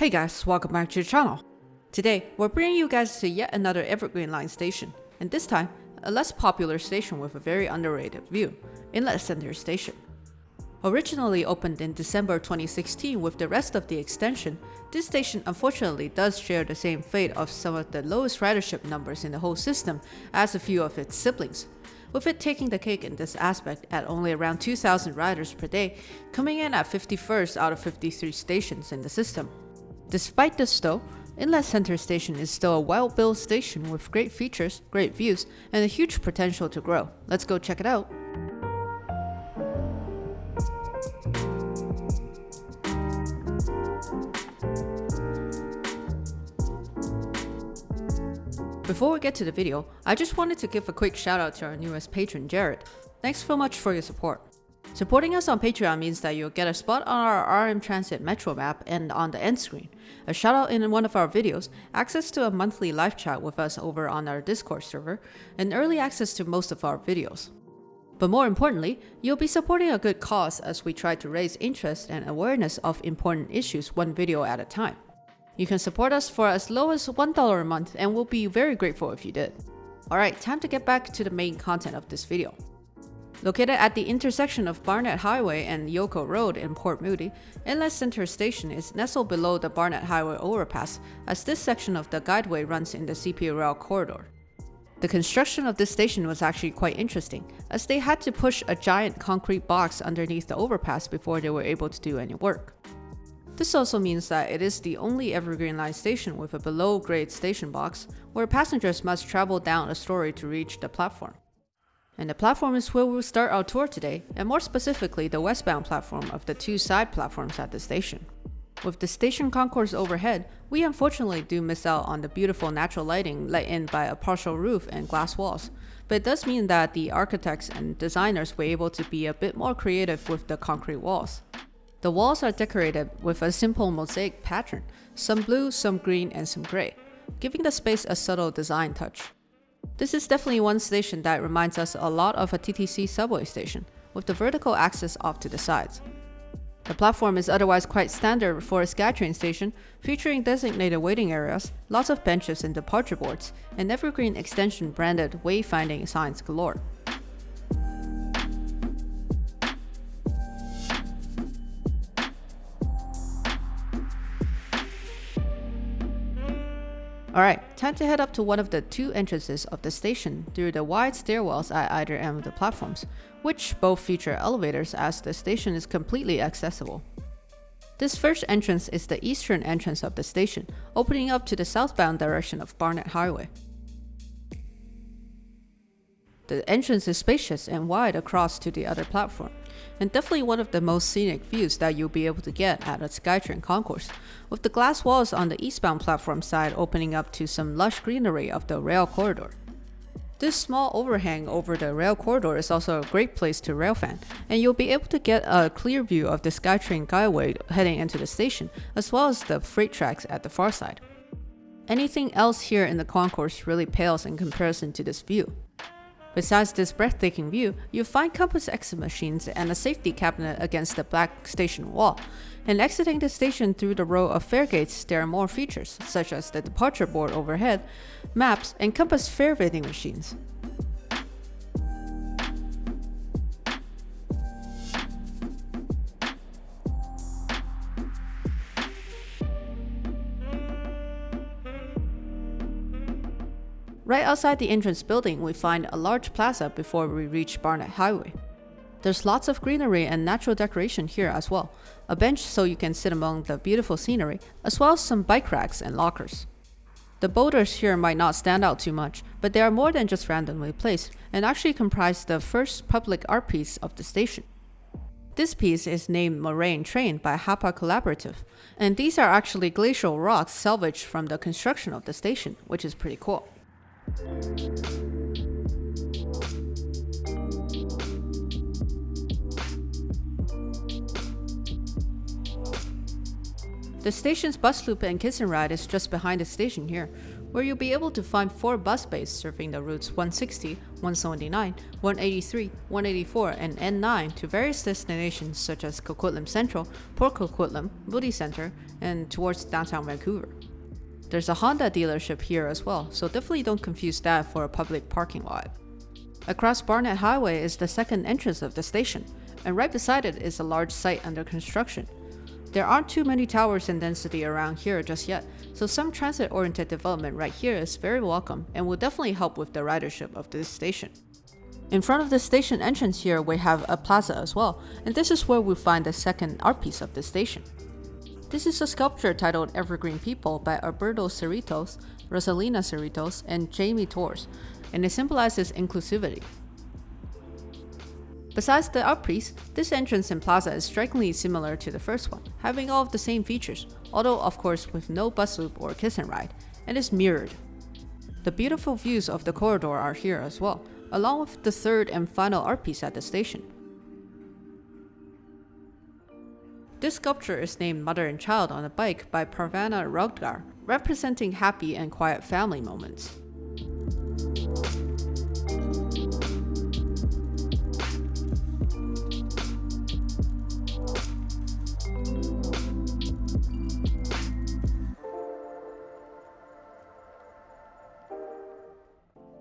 Hey guys, welcome back to the channel. Today, we're bringing you guys to yet another Evergreen Line station, and this time, a less popular station with a very underrated view, Inlet Center Station. Originally opened in December 2016 with the rest of the extension, this station unfortunately does share the same fate of some of the lowest ridership numbers in the whole system as a few of its siblings, with it taking the cake in this aspect at only around 2,000 riders per day, coming in at 51st out of 53 stations in the system. Despite this though, Inlet Center Station is still a well-built station with great features, great views, and a huge potential to grow. Let's go check it out. Before we get to the video, I just wanted to give a quick shout out to our newest patron, Jared. Thanks so much for your support. Supporting us on Patreon means that you'll get a spot on our RM Transit Metro map and on the end screen, a shout out in one of our videos, access to a monthly live chat with us over on our Discord server, and early access to most of our videos. But more importantly, you'll be supporting a good cause as we try to raise interest and awareness of important issues one video at a time. You can support us for as low as $1 a month and we'll be very grateful if you did. Alright, time to get back to the main content of this video. Located at the intersection of Barnett Highway and Ioco Road in Port Moody, Inlet Center Station is nestled below the Barnett Highway overpass as this section of the guideway runs in the CP Rail corridor. The construction of this station was actually quite interesting, as they had to push a giant concrete box underneath the overpass before they were able to do any work. This also means that it is the only Evergreen Line station with a below-grade station box, where passengers must travel down a story to reach the platform. And the platform is where we'll start our tour today, and more specifically the westbound platform of the two side platforms at the station. With the station concourse overhead, we unfortunately do miss out on the beautiful natural lighting let in by a partial roof and glass walls, but it does mean that the architects and designers were able to be a bit more creative with the concrete walls. The walls are decorated with a simple mosaic pattern, some blue, some green, and some gray, giving the space a subtle design touch. This is definitely one station that reminds us a lot of a TTC subway station, with the vertical axis off to the sides. The platform is otherwise quite standard for a SkyTrain station, featuring designated waiting areas, lots of benches and departure boards, and evergreen extension branded wayfinding signs galore. Alright, time to head up to one of the two entrances of the station through the wide stairwells at either end of the platforms, which both feature elevators as the station is completely accessible. This first entrance is the eastern entrance of the station, opening up to the southbound direction of Barnett Highway. The entrance is spacious and wide across to the other platform, and definitely one of the most scenic views that you'll be able to get at a SkyTrain concourse, with the glass walls on the eastbound platform side opening up to some lush greenery of the rail corridor. This small overhang over the rail corridor is also a great place to railfan, and you'll be able to get a clear view of the SkyTrain guideway heading into the station, as well as the freight tracks at the far side. Anything else here in the concourse really pales in comparison to this view. Besides this breathtaking view, you'll find compass exit machines and a safety cabinet against the black station wall. And exiting the station through the row of fare gates, there are more features, such as the departure board overhead, maps, and compass fare vending machines. Right outside the entrance building, we find a large plaza before we reach Barnett Highway. There's lots of greenery and natural decoration here as well, a bench so you can sit among the beautiful scenery, as well as some bike racks and lockers. The boulders here might not stand out too much, but they are more than just randomly placed, and actually comprise the first public art piece of the station. This piece is named Moraine Train by Hapa Collaborative, and these are actually glacial rocks salvaged from the construction of the station, which is pretty cool. The station's bus loop and kiss and ride is just behind the station here, where you'll be able to find 4 bus bays serving the routes 160, 179, 183, 184, and N9 to various destinations such as Coquitlam Central, Port Coquitlam, Moody Center, and towards downtown Vancouver. There's a Honda dealership here as well, so definitely don't confuse that for a public parking lot. Across Barnett Highway is the second entrance of the station, and right beside it is a large site under construction. There aren't too many towers in density around here just yet, so some transit-oriented development right here is very welcome and will definitely help with the ridership of this station. In front of the station entrance here, we have a plaza as well, and this is where we find the second art piece of the station. This is a sculpture titled Evergreen People by Alberto Cerritos, Rosalina Cerritos, and Jamie Torres, and it symbolizes inclusivity. Besides the art piece, this entrance and plaza is strikingly similar to the first one, having all of the same features, although of course with no bus loop or kiss and ride, and is mirrored. The beautiful views of the corridor are here as well, along with the third and final art piece at the station. This sculpture is named Mother and Child on a Bike by Parvana Rogdar, representing happy and quiet family moments.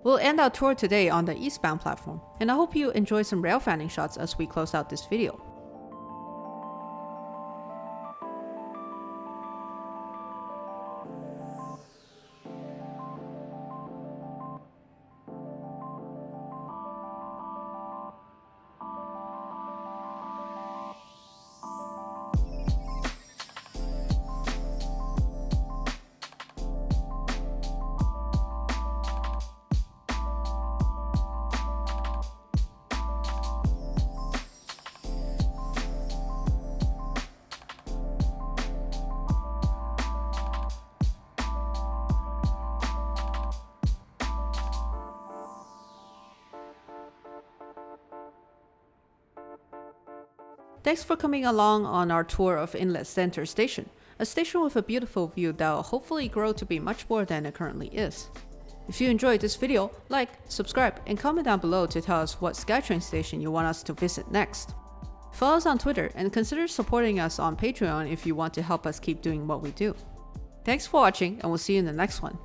We'll end our tour today on the eastbound platform, and I hope you enjoy some rail fanning shots as we close out this video. Thanks for coming along on our tour of Inlet Center Station, a station with a beautiful view that will hopefully grow to be much more than it currently is. If you enjoyed this video, like, subscribe, and comment down below to tell us what SkyTrain station you want us to visit next. Follow us on Twitter and consider supporting us on Patreon if you want to help us keep doing what we do. Thanks for watching and we'll see you in the next one.